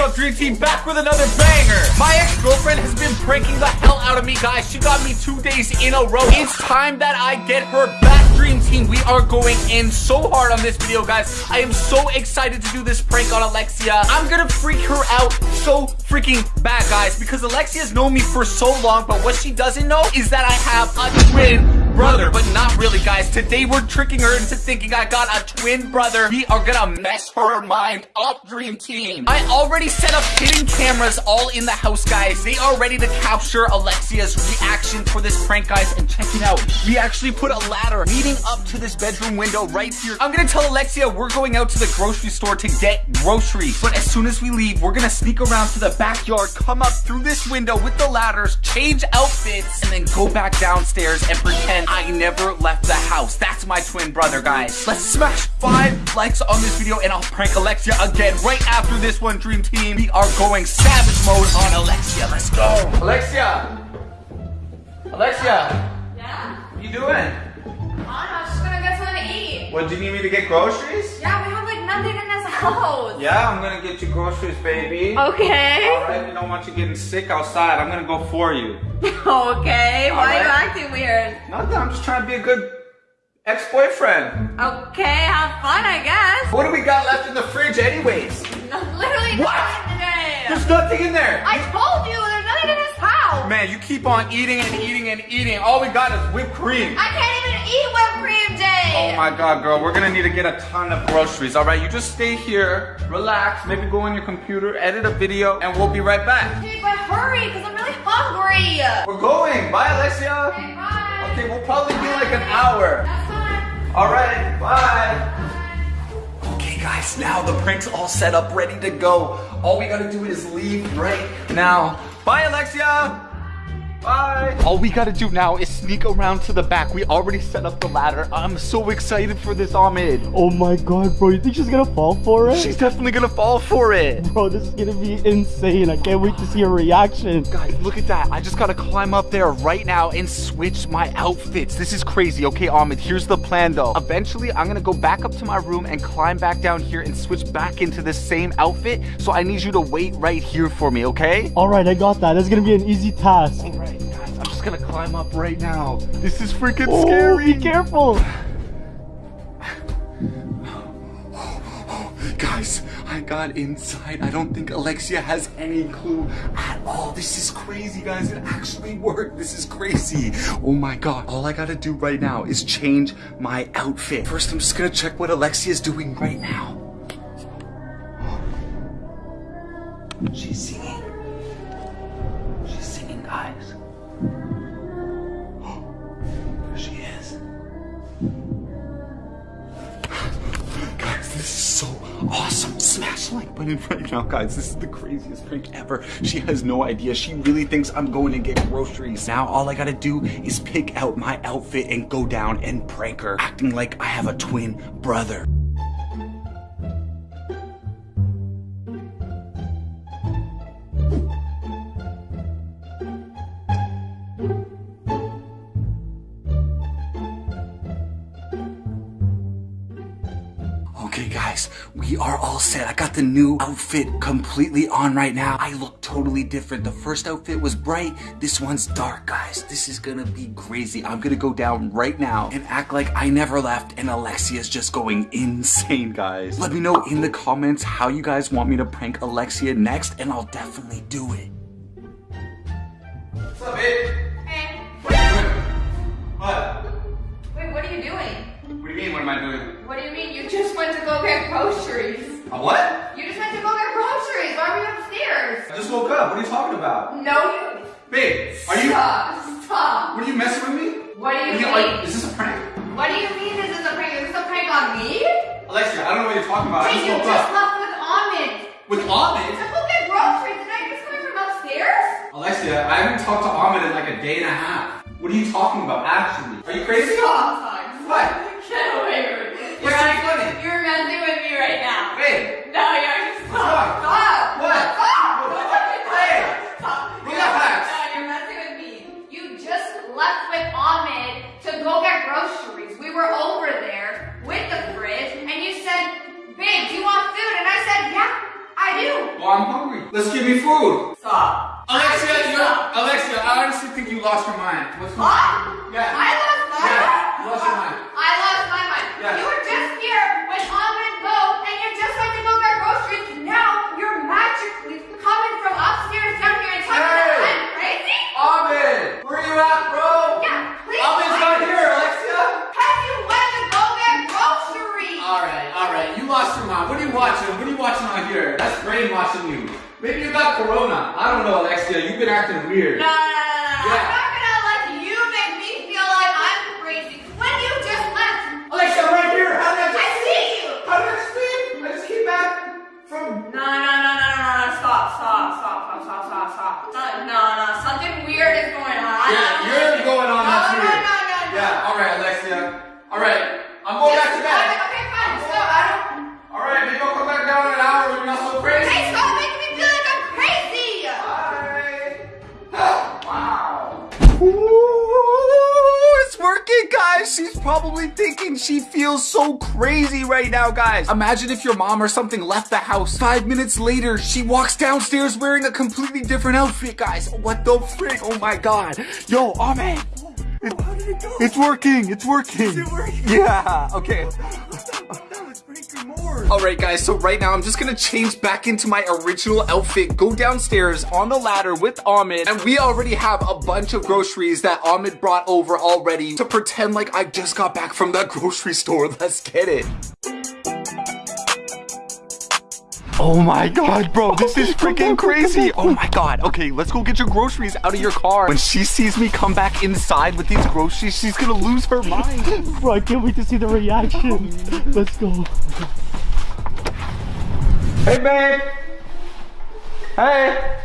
up, Dream Team? Back with another banger. My ex-girlfriend has been pranking the hell out of me, guys. She got me two days in a row. It's time that I get her back, Dream Team. We are going in so hard on this video, guys. I am so excited to do this prank on Alexia. I'm gonna freak her out so freaking bad, guys, because Alexia's known me for so long, but what she doesn't know is that I have a twin brother, but not really, guys. Today we're tricking her into thinking I got a twin brother. We are gonna mess her mind up, Dream Team. I already set up hidden cameras all in the house, guys. They are ready to capture Alexia's reaction for this prank, guys. And check it out. We actually put a ladder leading up to this bedroom window right here. I'm gonna tell Alexia we're going out to the grocery store to get groceries. But as soon as we leave, we're gonna sneak around to the backyard, come up through this window with the ladders, change outfits, and then go back downstairs and pretend I never left the house. That's my twin brother, guys. Let's smash five likes on this video and I'll prank Alexia again right after this one, Dream Team. We are going savage mode on Alexia. Let's go. Alexia. Alexia. Yeah? What you doing? I was just gonna get something to eat. What, do you need me to get groceries? Yeah, we have like nothing in Yeah, I'm gonna get you groceries, baby. Okay. Alright, we don't want you getting sick outside. I'm gonna go for you. okay. Why are you acting weird? Nothing, I'm just trying to be a good ex-boyfriend. Okay, have fun, I guess. What do we got left in the fridge anyways? No, literally What? nothing today. There's nothing in there. I told you, there's nothing in this house. Man, you keep on eating and eating and eating. All we got is whipped cream. I can't even eat whipped cream, Jay. Oh my god, girl, we're gonna need to get a ton of groceries, alright? You just stay here, relax, maybe go on your computer, edit a video, and we'll be right back. Jay, but hurry, because I'm really hungry. We're going. Bye, Alexia. Okay, bye. Okay, we'll probably be like an hour. That's fine. Alright, bye. Okay, guys, now the prank's all set up, ready to go. All we gotta do is leave right now. Bye, Alexia. Bye. All we gotta do now is sneak around to the back. We already set up the ladder. I'm so excited for this, Ahmed. Oh my god, bro. You think she's gonna fall for it? She's definitely gonna fall for it. Bro, this is gonna be insane. I can't wait to see her reaction. Guys, look at that. I just gotta climb up there right now and switch my outfits. This is crazy. Okay, Ahmed, here's the plan though. Eventually, I'm gonna go back up to my room and climb back down here and switch back into this same outfit. So I need you to wait right here for me, okay? Alright, I got that. That's gonna be an easy task. Just gonna climb up right now. This is freaking Oh, scary. be careful. Guys, I got inside. I don't think Alexia has any clue at all. This is crazy, guys. It actually worked. This is crazy. Oh my god. All I gotta do right now is change my outfit. First, I'm just gonna check what Alexia is doing right now. She's singing. Like button right now, guys. This is the craziest prank ever. She has no idea. She really thinks I'm going to get groceries. Now, all I gotta do is pick out my outfit and go down and prank her, acting like I have a twin brother. We are all set. I got the new outfit completely on right now. I look totally different. The first outfit was bright. This one's dark, guys. This is gonna be crazy. I'm gonna go down right now and act like I never left and Alexia's just going insane, guys. Let me know in the comments how you guys want me to prank Alexia next and I'll definitely do it. Just woke up. What are you talking about? No, you. Babe, are you... Stop. Stop. What are you messing with me? What do you Are you, mean? are, is this a prank? What do you mean this is a prank? Is this a prank on me? Alexia, I don't know what you're talking about. I Hey, just you woke just up. left with Ahmed. With Ahmed? Go get groceries. Did I just coming from upstairs? Alexia, I haven't talked to Ahmed in like a day and a half. What are you talking about, actually? Are you crazy? Stop. What? Get away from me. So funny? You're messing with me weird. No, no, no, no. Yeah. I'm not gonna let you make me feel like I'm crazy when you just left. Alexia, I'm right here. How did I I see you. How did I sleep? I just came back from. No, no, no, no, no, no, stop, stop, stop, stop, stop, stop, stop. No, no, no, something weird is going on. Yeah, you're going on. No, That's no, weird. no, no, no. Yeah. All right, Alexia. All right. I'm going back She's probably thinking she feels so crazy right now, guys. Imagine if your mom or something left the house. Five minutes later, she walks downstairs wearing a completely different outfit, guys. What the frick? Oh my god. Yo, Ahmed. How did it, go? it's working. It's working. Yeah. Okay. Alright guys, so right now I'm just gonna change back into my original outfit, go downstairs on the ladder with Ahmed, and we already have a bunch of groceries that Ahmed brought over already to pretend like I just got back from that grocery store. Let's get it. Oh my god, bro, this is freaking crazy. Oh my god. Okay, let's go get your groceries out of your car. When she sees me come back inside with these groceries, she's gonna lose her mind. Bro, I can't wait to see the reaction. Let's go. Hey, babe. Hey.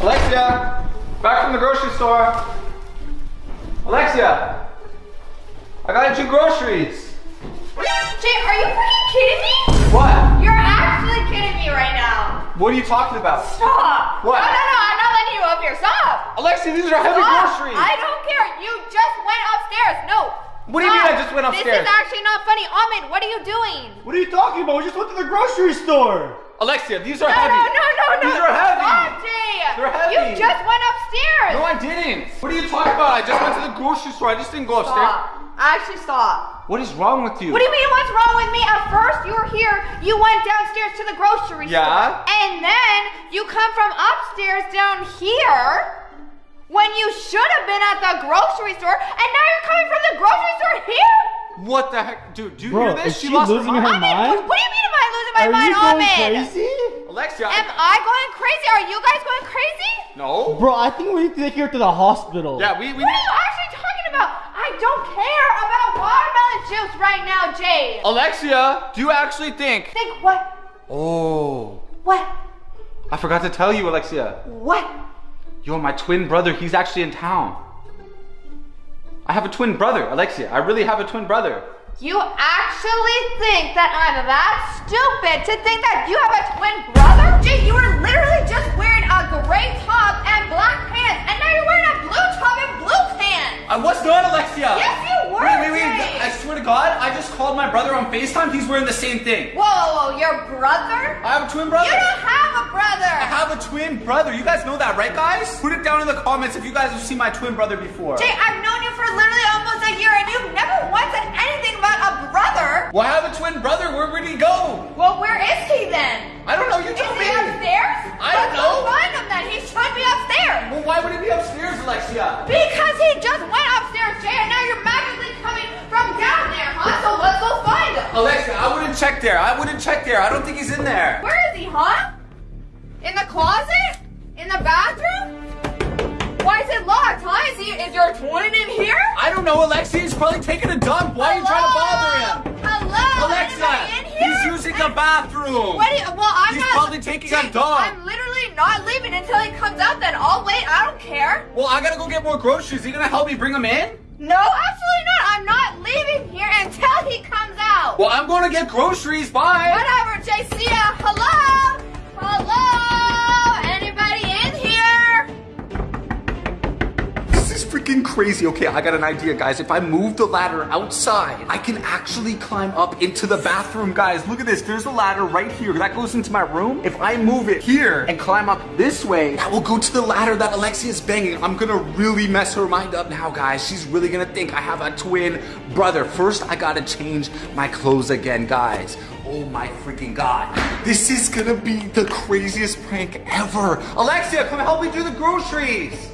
Alexia, back from the grocery store. Alexia, I got you groceries. Jay, are you freaking kidding me? What? You're actually kidding me right now. What are you talking about? Stop. What? No, no, no, I'm not letting you up here. Stop. Alexia, these are heavy Stop. groceries. I don't care. You just went upstairs. No. What do you mean I just went upstairs? This is actually not funny. Ahmed, what are you doing? What are you talking about? We just went to the grocery store. Alexia, these are No, heavy. no, no, no, no. These are heavy. Stop, Jay. They're heavy. You just went upstairs. No, I didn't. What are you talking about? I just went to the grocery store. I just didn't go upstairs. Stop. Actually, stop. What is wrong with you? What do you mean what's wrong with me? At first you were here, you went downstairs to the grocery Yeah. store. And then you come from upstairs down here when you should have been at the grocery store and now you're coming from the grocery store here? What the heck? Dude, do you Bro, hear this? is she losing her Ahmed, mind? What, what do you mean am I losing my Are mind, you going Ahmed? crazy? Alexia, Am I... I going crazy? Are you guys going crazy? No. Bro, I think we need to take her to the hospital. Yeah, we, we What are you actually talking about? I don't care about watermelon juice right now, Jay. Alexia, do you actually think? Think what? Oh, What? I forgot to tell you, Alexia. What? Yo, my twin brother, he's actually in town. I have a twin brother, Alexia. I really have a twin brother. You actually think that I'm that stupid to think that you have a twin brother? Jay, you were literally just wearing a gray called my brother on FaceTime. He's wearing the same thing. Whoa, whoa, whoa, your brother? I have a twin brother. You don't have a brother. I have a twin brother. You guys know that, right, guys? Put it down in the comments if you guys have seen my twin brother before. Jay, I've known you for literally almost a year, and you've never once said anything about a brother. Well, I have a twin brother. Where would he go? Well, where is he then? I don't know. You Is tell he me. upstairs? I Let's don't go know. find him then. He should be upstairs. Well, why would he be upstairs, Alexia? Because he just went upstairs, Jay, and now you're magically coming from down there, huh? So let's go find him. Alexia, I wouldn't check there. I wouldn't check there. I don't think he's in there. Where is he, huh? In the closet? In the bathroom? Why is it locked, huh? Is, he, is your twin in here? I don't know, Alexia. He's probably taking a dump. Why are you trying to bother him? Hello? Alexa, he's using the bathroom. What you, well, I'm He's not. probably taking a dump. I'm literally not leaving until he comes out. Then I'll wait. I don't care. Well, I gotta go get more groceries. Are you gonna help me bring them in? No, absolutely not. I'm not leaving here until he comes out. Well, I'm gonna get groceries. Bye. Whatever, ya. Hello? Hello? Is freaking crazy. Okay, I got an idea, guys. If I move the ladder outside, I can actually climb up into the bathroom, guys. Look at this. There's a ladder right here. That goes into my room. If I move it here and climb up this way, that will go to the ladder that Alexia is banging. I'm gonna really mess her mind up now, guys. She's really gonna think I have a twin brother. First, I gotta change my clothes again, guys. Oh my freaking god. This is gonna be the craziest prank ever. Alexia, come help me do the groceries.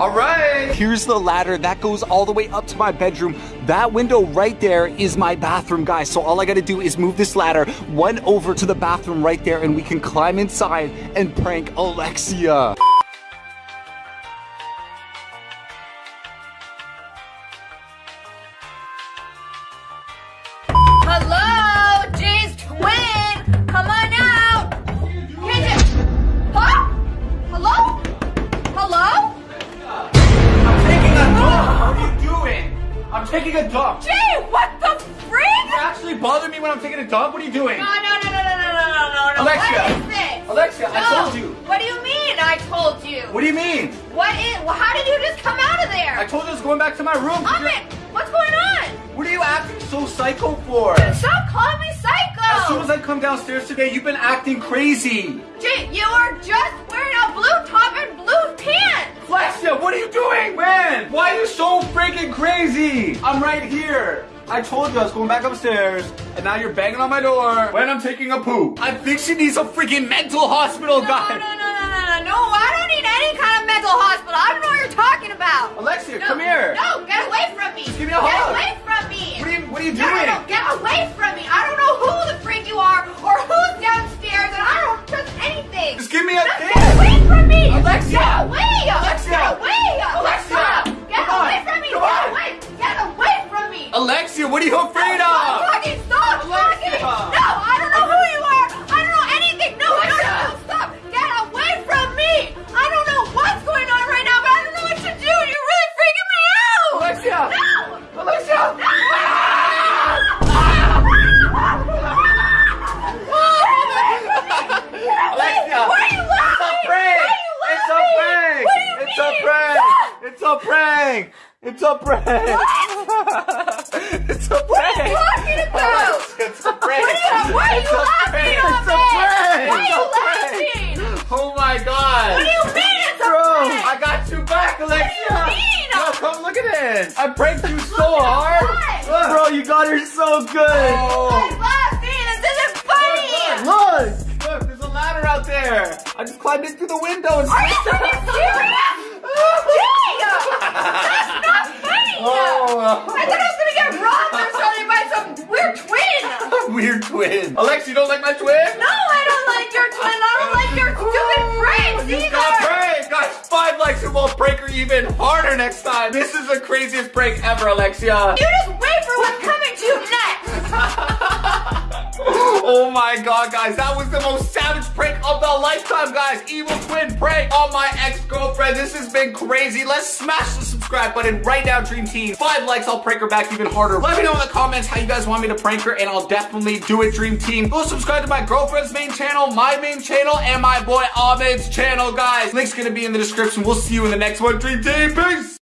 All right. Here's the ladder that goes all the way up to my bedroom. That window right there is my bathroom, guys. So all I gotta do is move this ladder one over to the bathroom right there and we can climb inside and prank Alexia. Taking a dump. Jay, what the freak? You actually bother me when I'm taking a dump? What are you doing? No, no, no, no, no, no, no, no, no, no. Alexia. What is this? Alexia, I told you. What do you mean I told you? What do you mean? What is, well, how did you just come out of there? I told you I was going back to my room. Ahmed, what's going on? What are you acting so psycho for? Stop calling me psycho. As soon as I come downstairs today, you've been acting crazy. Jay, you were just Alexia, what are you doing, man? Why are you so freaking crazy? I'm right here. I told you I was going back upstairs, and now you're banging on my door when I'm taking a poop. I think she needs a freaking mental hospital, No, guy. no, no, no, no, no, no. I don't need any kind of mental hospital. I don't know what you're talking about. Alexia, No, come here. No, get away from me. give me a get hug. away from me. What are you, what are you No, no, doing? no, get away from me. I don't know who the freak you are or who's downstairs, and I don't trust anything. Just give me a Just kiss. Get away from me. Alexia. Get away. Alexia. Get away. Alexia. Get Come on. away from me. Come get on. away. Get away from me. Alexia, what are you afraid Stop of? talking. Stop Alexia. talking. No, I don't know who you are. I don't know anything. No, I don't Alexia. know. Stop. Get away from me. I don't know what's going on right now, but I don't know what to do. You're really freaking me out. Alexia. No. Alexia. Alexia. Why are you laughing? It's a prank. Why are you It's laughing? a prank. What do you It's a prank. It's a prank. It's a prank. What are you talking about? It's a prank. What are you- why are you laughing, prank. Ahmed? It's a prank. Why are you It's a prank. laughing? Oh my god. What do you mean it's a Bro, prank? I got you back, Alexia. mean? Yo, come look at this. I pranked you so hard. What? Look. Bro, you got her so good. Oh. I'm laughing. This isn't funny. Look, look, there's a ladder out there. I just climbed in through the window and Are you serious? Jay! That's not funny! Oh. I thought I was gonna get robbed or something by some weird twin! Weird twin. Alex, you don't like my twin? No, I don't like your twin! I don't like your oh, stupid pranks You got either! pranked. Guys, five likes and we'll prank her even harder next time. This is the craziest prank ever, Alexia. You just wait for what's coming to you next! Oh my god, guys, that was the most savage prank of the lifetime, guys. Evil twin prank on my ex-girlfriend. This has been crazy. Let's smash the subscribe button right now, Dream Team. Five likes, I'll prank her back even harder. Let me know in the comments how you guys want me to prank her, and I'll definitely do it, Dream Team. Go subscribe to my girlfriend's main channel, my main channel, and my boy Ahmed's channel, guys. Link's gonna be in the description. We'll see you in the next one, Dream Team. Peace!